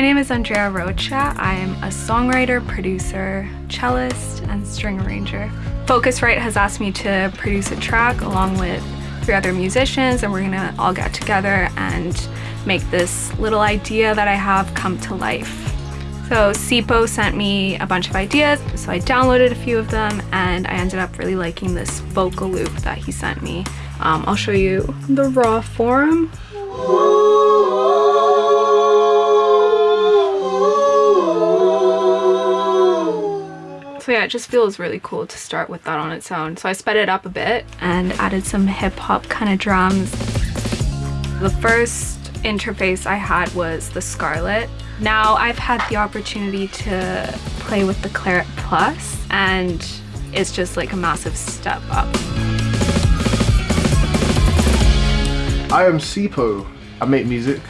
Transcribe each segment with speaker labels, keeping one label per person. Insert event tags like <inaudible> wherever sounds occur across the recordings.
Speaker 1: My name is Andrea Rocha. I'm a songwriter, producer, cellist, and string arranger. Focusrite has asked me to produce a track along with three other musicians and we're gonna all get together and make this little idea that I have come to life. So Sipho sent me a bunch of ideas, so I downloaded a few of them and I ended up really liking this vocal loop that he sent me. Um, I'll show you the raw form. So yeah, it just feels really cool to start with that on its own. So I sped it up a bit and added some hip hop kind of drums. The first interface I had was the Scarlett. now I've had the opportunity to play with the Clarett Plus and it's just like a massive step up.
Speaker 2: I am Sipho. I make music,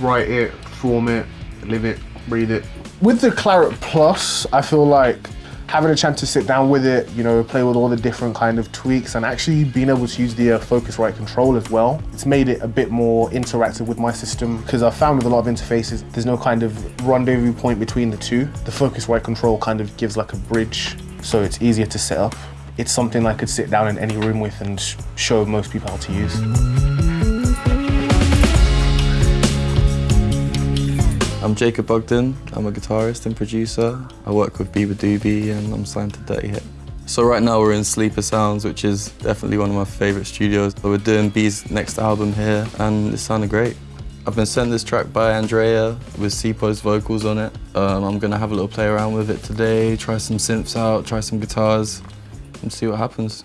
Speaker 2: write it, form it, live it, breathe it. With the Clarett Plus, I feel like having a chance to sit down with it, you know, play with all the different kind of tweaks and actually being able to use the uh, Focusrite control as well. It's made it a bit more interactive with my system because I've found with a lot of interfaces, there's no kind of rendezvous point between the two. The Focusrite control kind of gives like a bridge so it's easier to set up. It's something I could sit down in any room with and show most people how to use.
Speaker 3: I'm Jacob Bugden. I'm a guitarist and producer. I work with beabadoobee and I'm signed to Dirty Hit. So right now we're in Sleeper Sounds, which is definitely one of my favourite studios. We're doing B's next album here and it sounded great. I've been sent this track by Andrea with Sipho's vocals on it. Um, I'm gonna have a little play around with it today, try some synths out, try some guitars and see what happens.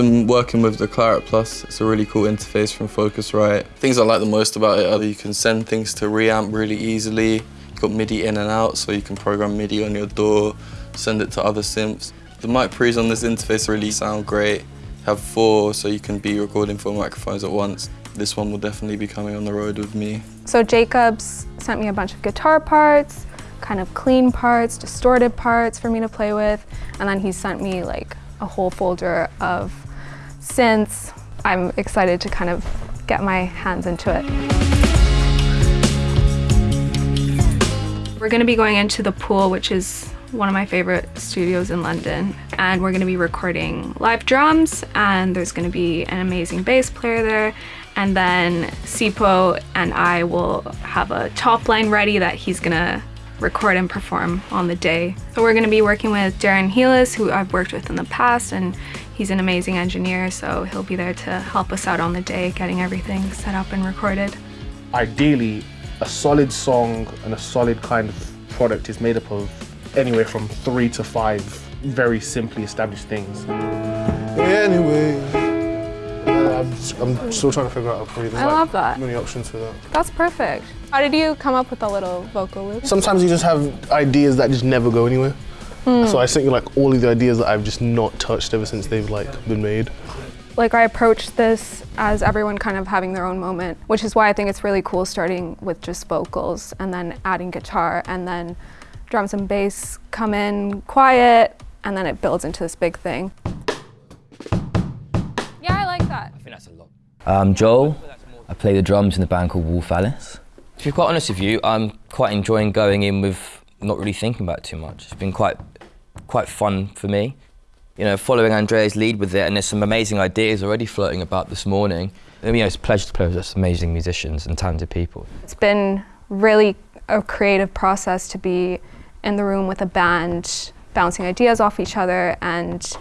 Speaker 3: Been working with the Clarett Plus. It's a really cool interface from Focusrite. Things I like the most about it are that you can send things to reamp really easily. You've got MIDI in and out, so you can program MIDI on your DAW, send it to other synths. The mic pre's on this interface really sound great. Have four, so you can be recording four microphones at once. This one will definitely be coming on the road with me.
Speaker 1: So Jacobs sent me a bunch of guitar parts, kind of clean parts, distorted parts for me to play with, and then he sent me like a whole folder of synths. I'm excited to kind of get my hands into it. We're going to be going into the pool, which is one of my favorite studios in London. And we're going to be recording live drums and there's going to be an amazing bass player there. And then Sipho and I will have a top line ready that he's going to record and perform on the day. So we're going to be working with Darren Heelis, who I've worked with in the past, and he's an amazing engineer, so he'll be there to help us out on the day, getting everything set up and recorded.
Speaker 2: Ideally, a solid song and a solid kind of product is made up of anywhere from three to five very simply established things. Anyway. I'm, still trying to figure out a
Speaker 1: I love that.
Speaker 2: Many options for that.
Speaker 1: That's perfect. How did you come up with the little vocal loop?
Speaker 2: Sometimes you just have ideas that just never go anywhere. Mm. So I think like all of the ideas that I've just not touched ever since they've like been made.
Speaker 1: Like I approached this as everyone kind of having their own moment, which is why I think it's really cool starting with just vocals and then adding guitar and then drums and bass come in quiet and then it builds into this big thing.
Speaker 4: I'm Joel. I play the drums in a band called Wolf Alice. To be quite honest with you, I'm quite enjoying going in with not really thinking about it too much. It's been quite, quite fun for me. You know, following Andrea's lead with it, and there's some amazing ideas already floating about this morning. You know, it's a pleasure to play with such amazing musicians and talented people.
Speaker 1: It's been really a creative process to be in the room with a band, bouncing ideas off each other, and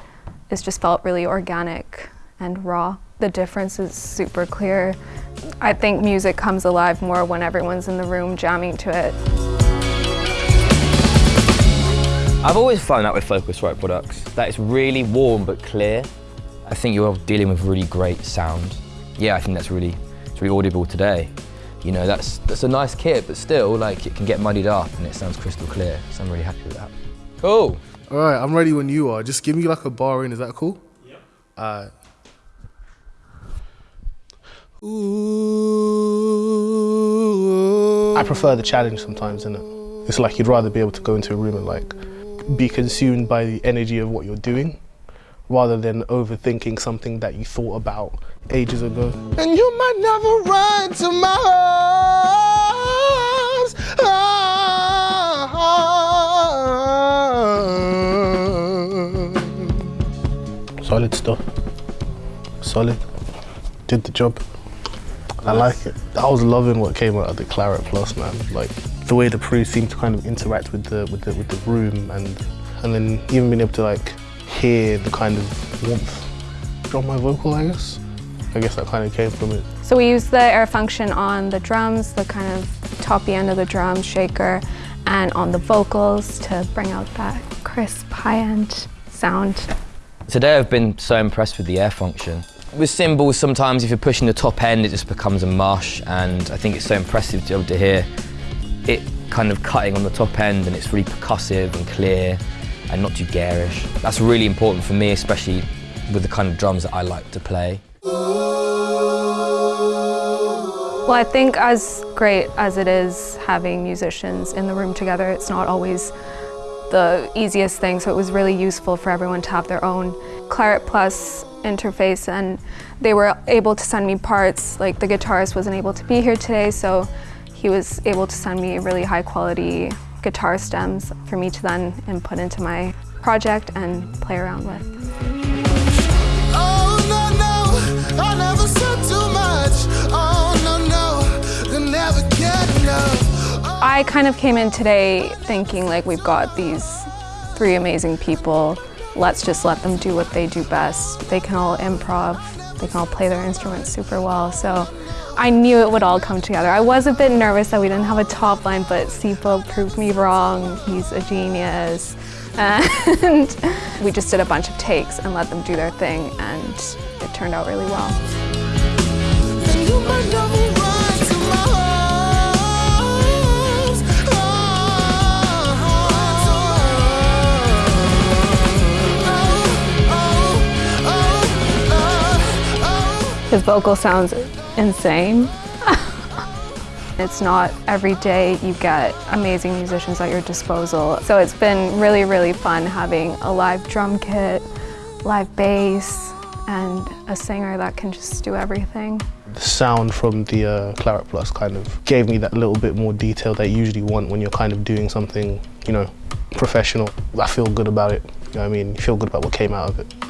Speaker 1: it's just felt really organic and raw. The difference is super clear. I think music comes alive more when everyone's in the room jamming to it.
Speaker 4: I've always found that with Focusrite products, that it's really warm but clear. I think you're dealing with really great sound. Yeah, I think that's really, it's really audible today. You know, that's, that's a nice kit, but still, like, it can get muddied up and it sounds crystal clear, so I'm really happy with that. Cool.
Speaker 2: All right, I'm ready when you are. Just give me like a bar in, is that cool? Yep. Uh, Ooh. I prefer the challenge sometimes, innit? It's like you'd rather be able to go into a room and like be consumed by the energy of what you're doing rather than overthinking something that you thought about ages ago. And you might never run to my arms. Solid stuff. Solid. Did the job. I like it. I was loving what came out of the Clarett Plus, man. Like the way the crew seemed to kind of interact with the with the with the room, and and then even being able to like hear the kind of warmth from my vocal, I guess. I guess that kind of came from it.
Speaker 1: So we use the air function on the drums, the kind of toppy end of the drum shaker, and on the vocals to bring out that crisp high-end sound.
Speaker 4: Today I've been so impressed with the air function. With cymbals, sometimes if you're pushing the top end, it just becomes a mush, and I think it's so impressive to be able to hear it kind of cutting on the top end, and it's really percussive and clear, and not too garish. That's really important for me, especially with the kind of drums that I like to play.
Speaker 1: Well, I think as great as it is having musicians in the room together, it's not always the easiest thing, so it was really useful for everyone to have their own Clarett Plus interface and they were able to send me parts, like the guitarist wasn't able to be here today, so he was able to send me really high quality guitar stems for me to then input into my project and play around with.
Speaker 5: Oh, no, no, I never said too much. Oh, no, no, you'll never get enough.
Speaker 1: I kind of came in today thinking like we've got these three amazing people. Let's just let them do what they do best. They can all improv, they can all play their instruments super well. So I knew it would all come together. I was a bit nervous that we didn't have a top line, but Sipho proved me wrong. He's a genius. <laughs> And we just did a bunch of takes and let them do their thing, and it turned out really well. His vocal sounds insane. <laughs> it's not every day you get amazing musicians at your disposal. So it's been really, really fun having a live drum kit, live bass, and a singer that can just do everything.
Speaker 2: The sound from the uh, Clarett Plus kind of gave me that little bit more detail that you usually want when you're kind of doing something, you know, professional. I feel good about it. You know I mean? You feel good about what came out of it.